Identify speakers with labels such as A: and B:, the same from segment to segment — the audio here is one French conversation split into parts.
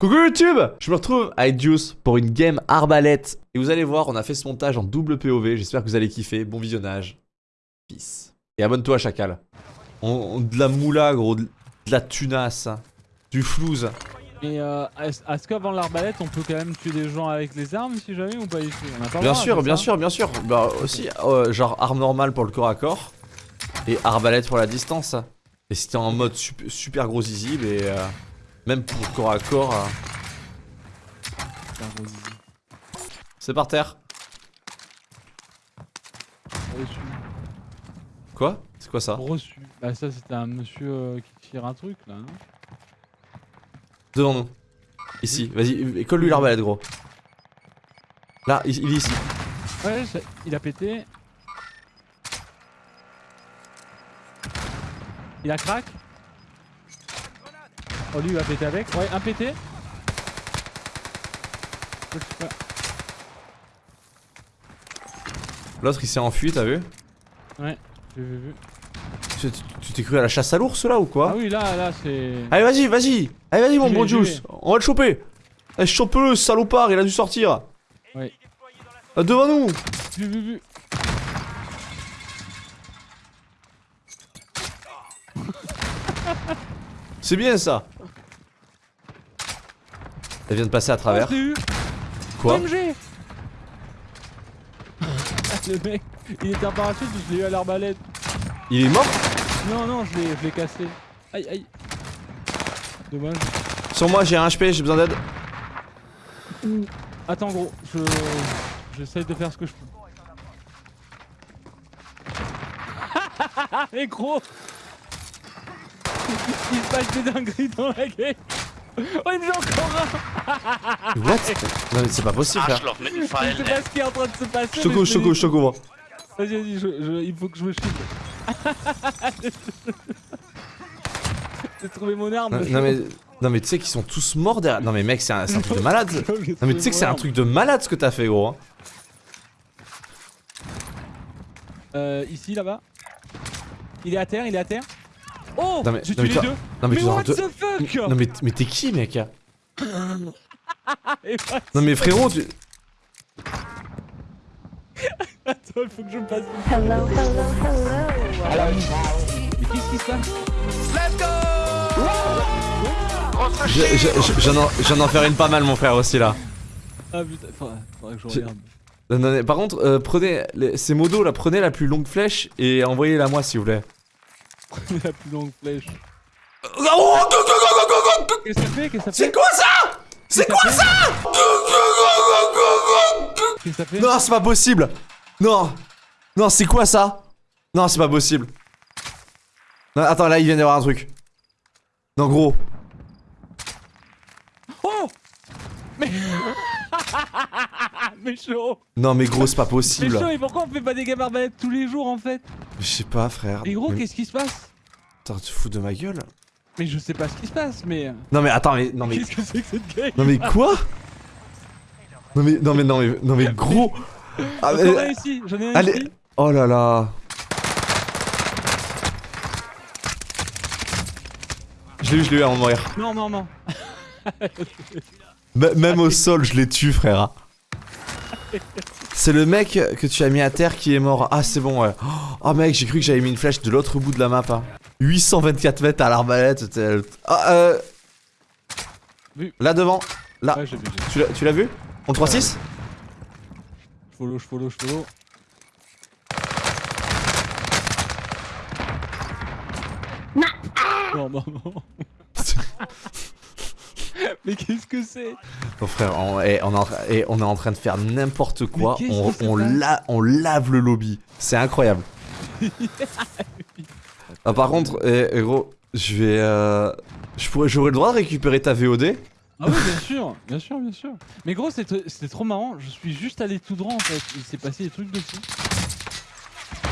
A: Coucou YouTube Je me retrouve avec Juice pour une game arbalète. Et vous allez voir, on a fait ce montage en double POV. J'espère que vous allez kiffer. Bon visionnage. Peace. Et abonne-toi, chacal. On, on- de la moula, gros. De, de la tunasse. Du flouze.
B: Et euh, est-ce qu'avant l'arbalète, on peut quand même tuer des gens avec les armes si jamais ou pas tout? On a pas le
A: Bien sûr, bien sûr, bien sûr. Bah aussi, euh, genre arme normale pour le corps à corps. Et arbalète pour la distance. Et si t'es en mode sup- super gros zizi, mais euh, même pour corps à corps, euh, c'est par terre.
B: Reçu.
A: Quoi? C'est quoi ça?
B: Reçu. Bah ça c'était un monsieur euh, qui tire un truc là, non?
A: Devant nous. Ici, vas-y, colle-lui l'arbalète, gros. Là, il, il est ici.
B: Ouais, il a pété. Il a crack? Oh lui il va péter avec. Ouais, un pété.
A: L'autre, il s'est enfui, t'as vu
B: Ouais, j'ai vu, vu.
A: Tu t'es cru à la chasse à l'ours, là, ou quoi
B: Ah oui là, là c'est...
A: Allez, vas-y, vas-y Allez, vas-y, mon bon Juice On va le choper Allez, chope-le, ce salopard, il a dû sortir
B: Ouais.
A: Ah, Devant nous
B: Vu, vu, vu.
A: C'est bien, ça Elle vient de passer à travers.
B: Oh, eu.
A: Quoi
B: Le mec, il était en parachute, je l'ai eu à l'arbalète.
A: Il est mort
B: Non, non, je l'ai cassé. Aïe, aïe. Dommage.
A: Sur moi, j'ai un HP, j'ai besoin d'aide.
B: Attends, gros, je. J'essaye de faire ce que je peux. Mais gros Il se passe des dingueries dans la game Oh, il me joue encore un
A: What? Non, mais c'est pas possible, frère.
C: Mit dem
B: Je sais pas ce qui est en train de se passer.
A: Couvre, je te couvre.
B: Vas-y, vas-y, je, je- il faut que je me shield. J'ai trouvé mon arme.
A: Non, non, mais, non, mais tu sais qu'ils sont tous morts derrière. Non, mais mec, c'est un, un truc de malade. Non, mais tu sais que c'est un truc de malade ce que t'as fait, gros. hein.
B: Euh, ici, là-bas. Il est à terre, il est à terre. Oh
A: Non, mais-
B: J'ai
A: non, mais
B: tué les deux
A: Non, mais,
B: Mais what the fuck
A: Non, mais, mais t'es qui, mec
B: what-
A: Non, mais frérot, tu.
B: Attends, il faut que je me passe.
D: Hello, hello, hello.
B: Mais qu'est-ce qui se passe?
A: Je- je- J'en en, j'en en faire une pas mal, mon frère, aussi, là.
B: Ah putain, faudrait, faudrait que je regarde.
A: Non, non, mais par contre, euh, prenez les- ces modos là, prenez la plus longue flèche et envoyez-la moi s'il vous plaît.
B: la plus longue flèche.
A: Oh, go, go, go, go, go, go, go.
B: Qu'est-ce que ça fait Qu'est-ce que ça
A: C'est quoi ça C'est quoi
B: ça. Qu'est-ce que fait
A: Non, c'est pas possible Non Non, c'est quoi ça Non, c'est pas possible. Non, attends, là, il vient d'y avoir un truc. Non, gros.
B: Oh Mais. mais chaud
A: Non, mais gros, c'est pas
B: Mais
A: possible.
B: chaud, et pourquoi on fait pas des games arbalètes tous les jours en fait?
A: Je sais pas, frère.
B: Mais gros,
A: Mais-
B: qu'est-ce qui se passe?
A: Attends, tu fous de ma gueule?
B: Mais je sais pas ce qui se passe, mais.
A: Non, mais attends, mais. Non, mais.
B: Qu'est-ce que c'est que cette game
A: Non, mais quoi? Non, mais. Non, mais. Non, mais. Non, mais gros. Ah,
B: J'en ai
A: mais-
B: ici, j'en ai
A: Allez.
B: ici.
A: Oh là là. Je l'ai eu, je l'ai eu avant de mourir.
B: Non, non, non.
A: M- même au sol, je l'ai tué, frère. C'est le mec que tu as mis à terre qui est mort. Ah, c'est bon, ouais. Oh, mec, j'ai cru que j'avais mis une flèche de l'autre bout de la map. hein. 824 mètres à l'arbalète. Ah, euh.
B: Vu.
A: Là devant. Là.
B: Ouais, j'ai vu, j'ai vu.
A: Tu l'as- Tu l'as vu? On 3-6
B: Je follow, je follow, je follow. Non, non, non. Mais qu'est-ce que c'est?
A: Bon frère, on, on est en, train- on est en train de faire n'importe quoi. On, la- lave le lobby. C'est incroyable. ah, par contre, eh, eh, gros, je vais. Euh, j'aurais le droit de récupérer ta VOD.
B: Ah oui, bien sûr, bien sûr, bien sûr. Mais gros, c'était c'était trop marrant. Je suis juste allé tout droit en fait. Il s'est passé des trucs dessus.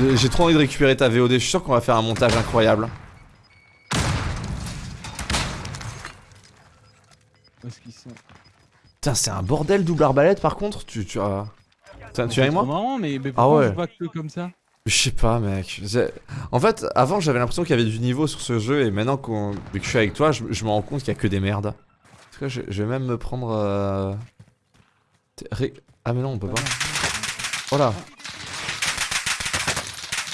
A: Euh, J'ai trop envie de récupérer ta VOD. Je suis sûr qu'on va faire un montage incroyable.
B: Où est-ce qu'ils sont
A: Putain, c'est un bordel double arbalète par contre. Tu, tu as. Tu avec
B: trop
A: moi
B: marrant, mais, mais
A: Ah ouais.
B: que comme ça?
A: Je sais pas, mec. En fait, avant, j'avais l'impression qu'il y avait du niveau sur ce jeu, et maintenant vu que je suis avec toi, je, je me rends compte qu'il y a que des merdes. quoi, je, je vais même me prendre. euh, ré- Ah, mais non, on peut pas. Oh là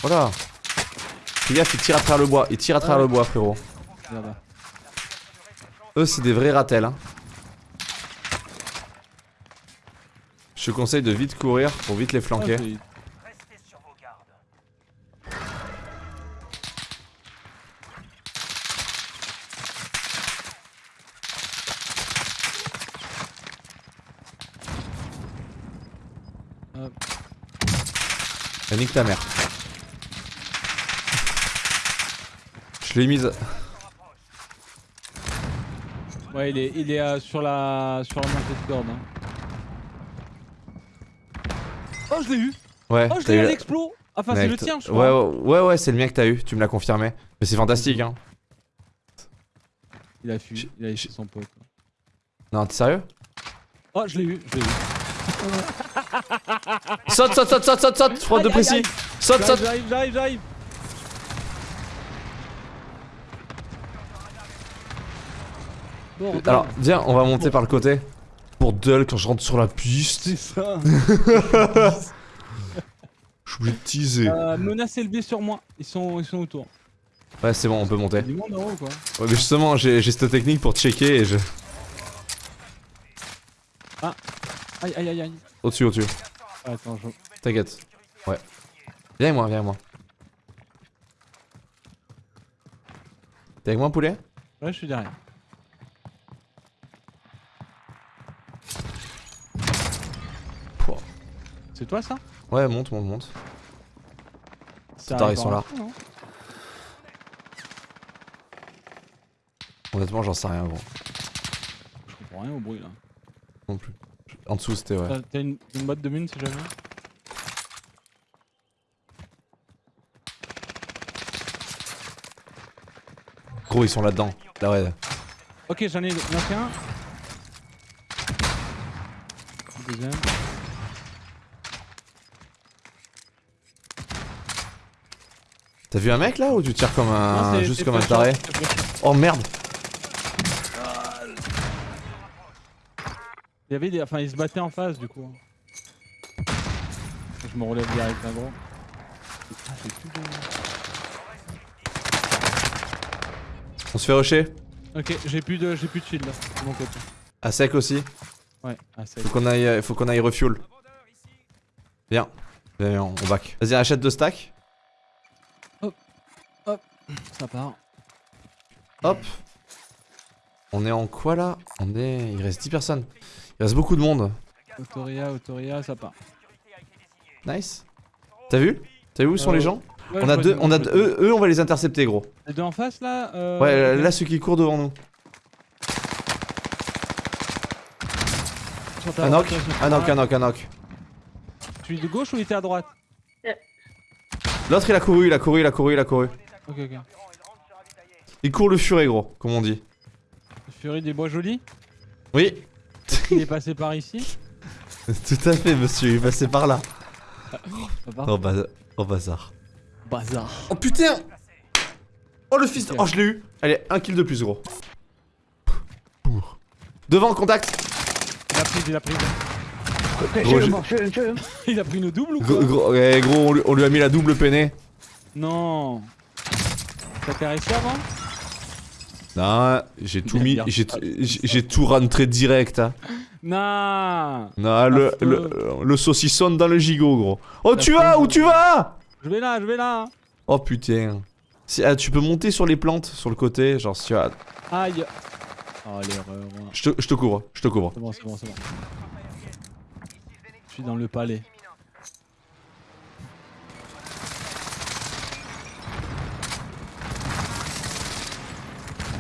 A: Oh là Fais gaffe, il tire à travers le bois. Il tire à travers
B: Ouais.
A: le bois, frérot. Eux, c'est des vrais ratels. Hein. Je te conseille de vite courir pour vite les flanquer.
B: Ah,
A: Ah, nique ta mère. Je l'ai mise.
B: Ouais, il est, il est euh, sur la sur la montée de corde. hein. Oh, je l'ai eu.
A: Ouais,
B: Oh, je l'ai
A: eu
B: à l'explo. Enfin, c'est le tien, je
A: Ouais,
B: crois.
A: ouais, ouais, ouais, c'est le mien que t'as eu, tu me l'as confirmé. Mais c'est fantastique, hein.
B: Il a fui, il a laissé son pote.
A: Non, t'es sérieux?
B: Oh, je l'ai eu, je l'ai eu.
A: Saute, saute, saute, saute, saute, saute, frappe de précis. Saute, saute.
B: J'arrive, j'arrive, j'arrive.
A: Alors, viens, on va monter par le côté. Pour Dull, quand je rentre sur la piste,
B: c'est ça.
A: je suis obligé de teaser.
B: Euh, menace élevée sur moi. Ils sont, ils sont autour.
A: Ouais, c'est bon, on peut monter.
B: Du monde en haut, quoi.
A: Ouais, mais justement, j'ai cette technique pour checker et je.
B: Aïe, aïe, aïe, aïe.
A: Au-dessus, au-dessus.
B: Ah, Attends, je...
A: T'inquiète. Ouais. Viens avec moi, viens avec moi. T'es avec moi, poulet?
B: Ouais, je suis derrière.
A: Pouah.
B: C'est toi, ça?
A: Ouais, monte, monte, monte. Tard, ils sont là.
B: info, non
A: Honnêtement, j'en sais rien, gros.
B: Je comprends rien au bruit, là.
A: Non plus. En dessous, c'était ouais.
B: T'as- une, une boîte de mine, si jamais?
A: Gros, ils sont là-dedans. Là, ouais.
B: Ok, j'en ai un. Deuxième.
A: T'as vu un mec là ou tu tires comme un.
B: Non,
A: juste comme un taré. Oh merde
B: Il y avait des... Enfin, ils se battaient en face, du coup. Je me relève direct, là, gros. Ah, j'ai plus de...
A: On se fait rusher
B: Ok, j'ai plus de, j'ai plus de shield là, de mon côté.
A: À sec aussi
B: Ouais, ah c'est.
A: Faut qu'on aille, faut qu'on aille refuel. Viens. Viens, viens, on back. Vas-y, achète deux stacks.
B: Ça part.
A: Hop. On est en quoi là? On est. Il reste 10 personnes. Il reste beaucoup de monde.
B: Autoria, Autoria, ça part.
A: Nice. T'as vu? T'as vu où sont
B: Euh,
A: les gens?
B: Ouais,
A: On a deux. On a deux- eux, eux, on va les intercepter, gros.
B: Les deux en face là euh,
A: Ouais, là, ceux qui courent devant nous. Un knock, un knock, un knock, un knock.
B: Tu es de gauche ou il était à droite?
A: L'autre, il a couru, il a couru, il a couru, il a couru.
B: Ok, ok.
A: Il court le furet, gros, comme on dit.
B: Furie des Bois Jolis
A: Oui,
B: Il est passé par ici
A: tout à fait, monsieur, il est passé par là. Oh, baz- oh bazar.
B: Bazar.
A: Oh putain Oh le fils de... Oh je l'ai eu Allez, un kill de plus gros. Devant, contact
B: Il a pris, il a pris.
A: Gros,
B: Il a pris une double ou
A: Gros,
B: quoi
A: gros, ouais, gros, on lui, on lui a mis la double peinée.
B: Non. T'as caressé avant
A: Non, j'ai tout mis, j'ai tout rentré direct. Hein.
B: Non
A: Non, le, le, le saucisson dans le gigot, gros. Oh, tu vas Où tu vas?
B: Je vais là, je vais là
A: Oh putain. Si, ah, tu peux monter sur les plantes, sur le côté, genre si tu as...
B: Aïe Oh l'erreur.
A: Je te couvre, je te couvre.
B: C'est bon, c'est bon, c'est bon. Je suis dans le palais.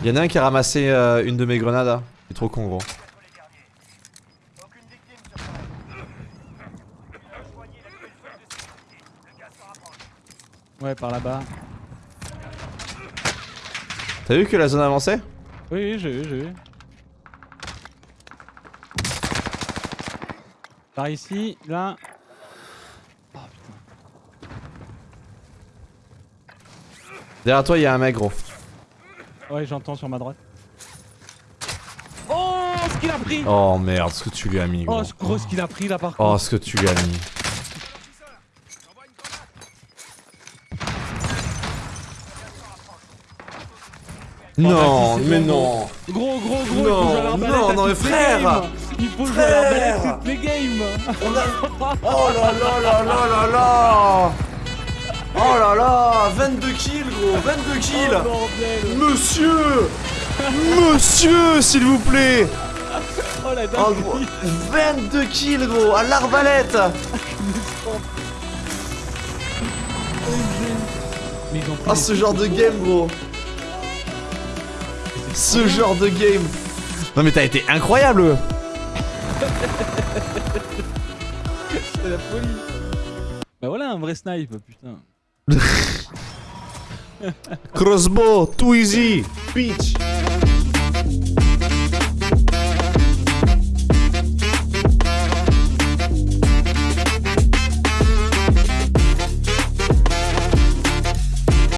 A: Y'en a un qui a ramassé euh, une de mes grenades. hein. Il est trop con, gros.
B: Ouais, par là-bas.
A: T'as vu que la zone avançait?
B: Oui, oui, j'ai vu, j'ai vu. Par ici, là. Oh putain.
A: Derrière toi, il y a un mec, gros.
B: Ouais, j'entends sur ma droite. Oh a pris
A: Oh merde, ce que tu lui as mis,
B: Oh,
A: gros.
B: ce gros ce qu'il a pris là par contre.
A: Oh, ce que tu lui as mis. Non, mais non.
B: Gros, gros, gros,
A: Non,
B: il faut jouer à l'arbalète
A: non, non, mais frère.
B: Il faut jouer à l'arbalète toutes les games
A: On a... Oh là là là là là là Oh là là 22 kills, gros 22 kills.
B: Oh
A: Monsieur Monsieur, s'il vous plaît.
B: Oh la
A: Oh, gros,
B: dinguerie
A: 22 kills, gros, à l'arbalète. Ah,
B: des
A: ce genre de game, gros. Ce genre de game. Non mais t'as été incroyable.
B: C'est la folie. Bah voilà un vrai snipe, putain
A: Кроссбо, too easy, bitch.